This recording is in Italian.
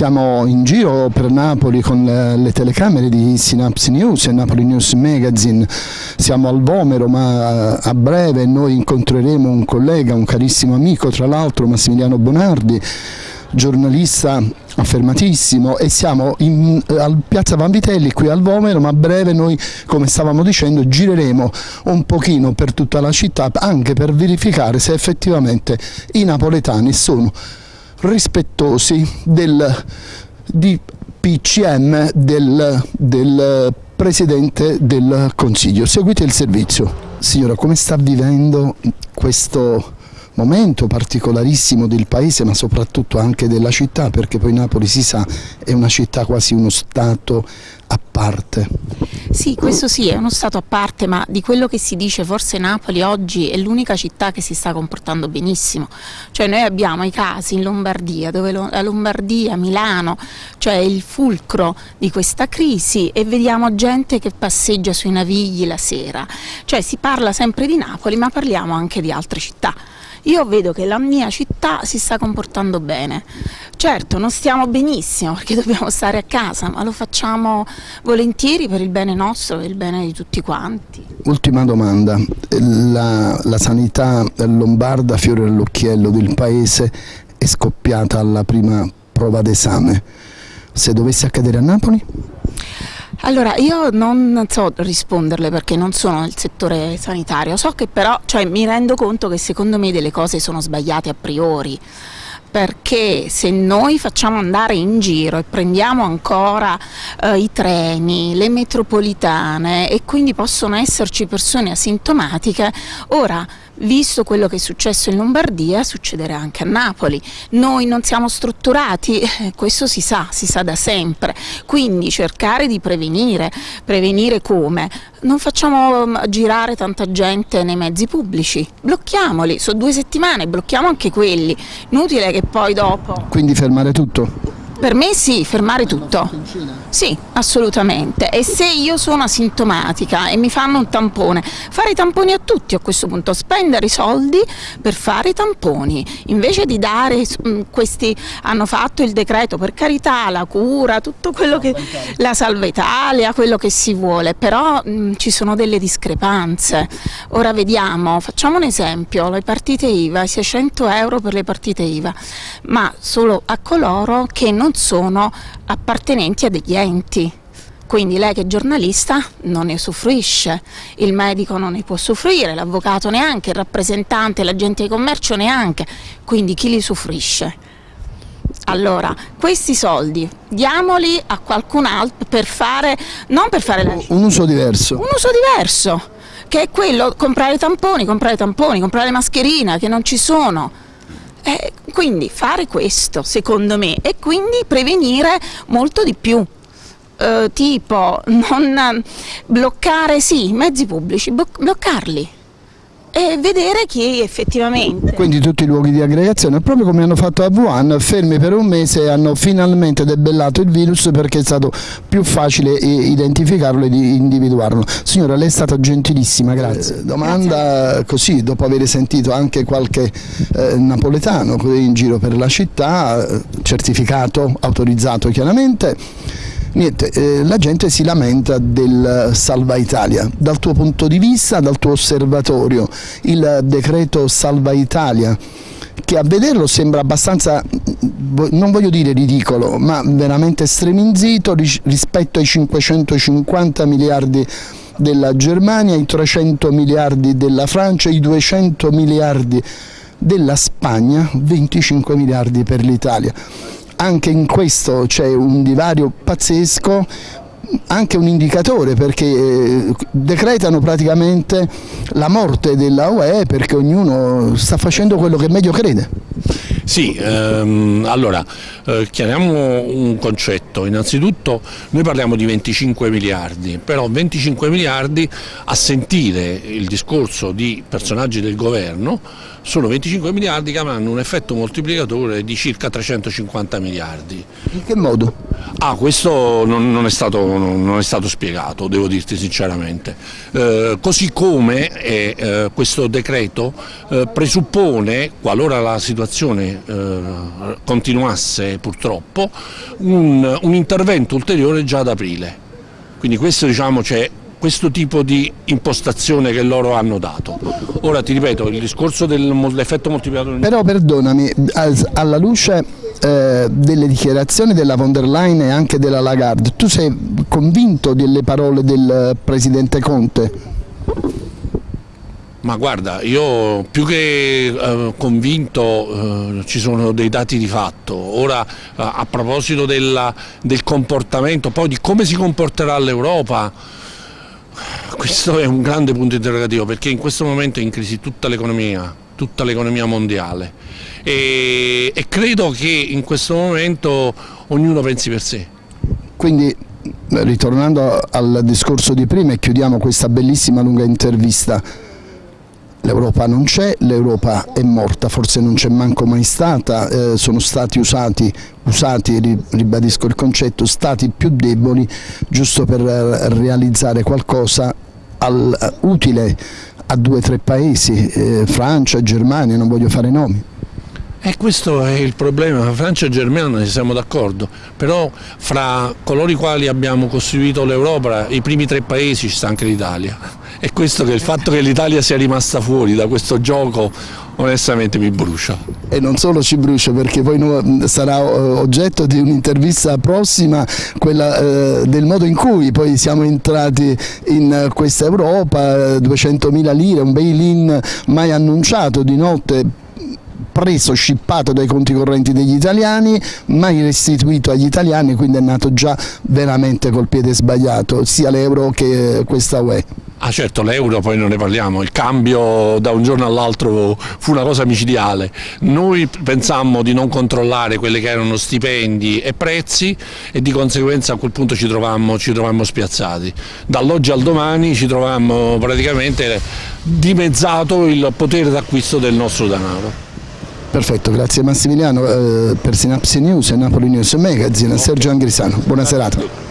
Siamo in giro per Napoli con le telecamere di Synapse News e Napoli News Magazine, siamo al Vomero ma a breve noi incontreremo un collega, un carissimo amico tra l'altro Massimiliano Bonardi, giornalista affermatissimo e siamo in, al Piazza Vanvitelli qui al Vomero ma a breve noi come stavamo dicendo gireremo un pochino per tutta la città anche per verificare se effettivamente i napoletani sono rispettosi del DPCM del, del Presidente del Consiglio. Seguite il servizio. Signora, come sta vivendo questo momento particolarissimo del paese ma soprattutto anche della città perché poi Napoli si sa è una città quasi uno stato a parte. Sì, questo sì, è uno stato a parte, ma di quello che si dice forse Napoli oggi è l'unica città che si sta comportando benissimo. Cioè noi abbiamo i casi in Lombardia, dove la Lombardia, Milano, cioè il fulcro di questa crisi e vediamo gente che passeggia sui navigli la sera. Cioè si parla sempre di Napoli, ma parliamo anche di altre città. Io vedo che la mia città si sta comportando bene. Certo, non stiamo benissimo perché dobbiamo stare a casa, ma lo facciamo volentieri per il bene nostro e il bene di tutti quanti. Ultima domanda, la, la sanità lombarda, fiore all'occhiello del paese, è scoppiata alla prima prova d'esame. Se dovesse accadere a Napoli? Allora, io non so risponderle perché non sono nel settore sanitario, so che però, cioè, mi rendo conto che secondo me delle cose sono sbagliate a priori. Perché se noi facciamo andare in giro e prendiamo ancora eh, i treni, le metropolitane e quindi possono esserci persone asintomatiche, ora visto quello che è successo in Lombardia succederà anche a Napoli. Noi non siamo strutturati, questo si sa, si sa da sempre, quindi cercare di prevenire, prevenire come? Non facciamo mm, girare tanta gente nei mezzi pubblici, blocchiamoli, sono due settimane, blocchiamo anche quelli, inutile che poi dopo... Quindi fermare tutto? Per me sì, fermare tutto. Sì, assolutamente. E se io sono asintomatica e mi fanno un tampone, fare i tamponi a tutti a questo punto, spendere i soldi per fare i tamponi, invece di dare mm, questi, hanno fatto il decreto, per carità, la cura, tutto quello che, la salva Italia, quello che si vuole, però mh, mm, ci sono delle discrepanze. Ora vediamo, facciamo un esempio, le partite IVA, 600 euro per le partite IVA, ma solo a coloro che non non sono appartenenti a degli enti. Quindi lei che è giornalista non ne usufruisce, il medico non ne può soffrire, l'avvocato neanche, il rappresentante, l'agente di commercio neanche, quindi chi li usufruisce? Allora, questi soldi diamoli a qualcun altro per fare, non per fare la... Un uso diverso. Un uso diverso, che è quello, comprare tamponi, comprare tamponi, comprare mascherine che non ci sono eh, quindi fare questo secondo me e quindi prevenire molto di più. Eh, tipo non bloccare sì, i mezzi pubblici, bloccarli e vedere chi effettivamente. Quindi tutti i luoghi di aggregazione, proprio come hanno fatto a Wuhan, fermi per un mese e hanno finalmente debellato il virus perché è stato più facile identificarlo e individuarlo. Signora, lei è stata gentilissima, grazie. Eh, domanda grazie. così, dopo aver sentito anche qualche eh, napoletano in giro per la città, eh, certificato, autorizzato chiaramente, Niente, eh, la gente si lamenta del Salva Italia. Dal tuo punto di vista, dal tuo osservatorio, il decreto Salva Italia, che a vederlo sembra abbastanza, non voglio dire ridicolo, ma veramente streminzito rispetto ai 550 miliardi della Germania, i 300 miliardi della Francia, i 200 miliardi della Spagna, 25 miliardi per l'Italia anche in questo c'è un divario pazzesco, anche un indicatore perché eh, decretano praticamente la morte della UE perché ognuno sta facendo quello che meglio crede. Sì, ehm, allora eh, chiariamo un concetto, innanzitutto noi parliamo di 25 miliardi, però 25 miliardi a sentire il discorso di personaggi del governo sono 25 miliardi che avranno un effetto moltiplicatore di circa 350 miliardi. In che modo? Ah, questo non, non, è stato, non, è stato, spiegato, devo dirti sinceramente. Eh, così come eh, eh, questo decreto eh, presuppone, qualora la situazione eh, continuasse purtroppo, un, un intervento ulteriore già ad aprile. Quindi questo diciamo c'è questo tipo di impostazione che loro hanno dato. Ora ti ripeto, il discorso dell'effetto moltiplicatore... Però perdonami, alla luce eh, delle dichiarazioni della von der Leyen e anche della Lagarde, tu sei convinto delle parole del Presidente Conte? Ma guarda, io più che eh, convinto eh, ci sono dei dati di fatto. Ora eh, a proposito della, del comportamento, poi di come si comporterà l'Europa, questo è un grande punto interrogativo perché in questo momento è in crisi tutta l'economia, tutta l'economia mondiale e, e credo che in questo momento ognuno pensi per sé. Quindi ritornando al discorso di prima e chiudiamo questa bellissima lunga intervista, l'Europa non c'è, l'Europa è morta, forse non c'è manco mai stata, eh, sono stati usati, usati, ribadisco il concetto, stati più deboli giusto per realizzare qualcosa al, utile a due o tre paesi, eh, Francia, Germania, non voglio fare nomi. E questo è il problema, Francia e Germania siamo d'accordo, però fra coloro i quali abbiamo costruito l'Europa, i primi tre paesi ci sta anche l'Italia. E questo che il fatto che l'Italia sia rimasta fuori da questo gioco onestamente mi brucia. E non solo ci brucia perché poi sarà eh, oggetto di un'intervista prossima, quella eh, del modo in cui poi siamo entrati in questa Europa, 200.000 lire, un bail-in mai annunciato di notte preso, scippato dai conti correnti degli italiani, mai restituito agli italiani, quindi è nato già veramente col piede sbagliato, sia l'euro che questa UE. Ah certo, l'euro poi non ne parliamo, il cambio da un giorno all'altro fu una cosa micidiale. Noi pensammo di non controllare quelli che erano stipendi e prezzi e di conseguenza a quel punto ci trovammo, ci trovammo spiazzati. Dall'oggi al domani ci trovammo praticamente dimezzato il potere d'acquisto del nostro denaro. Perfetto, grazie Massimiliano. Eh, per Synapsi News e Napoli News Magazine, Sergio Angrisano. Buona serata.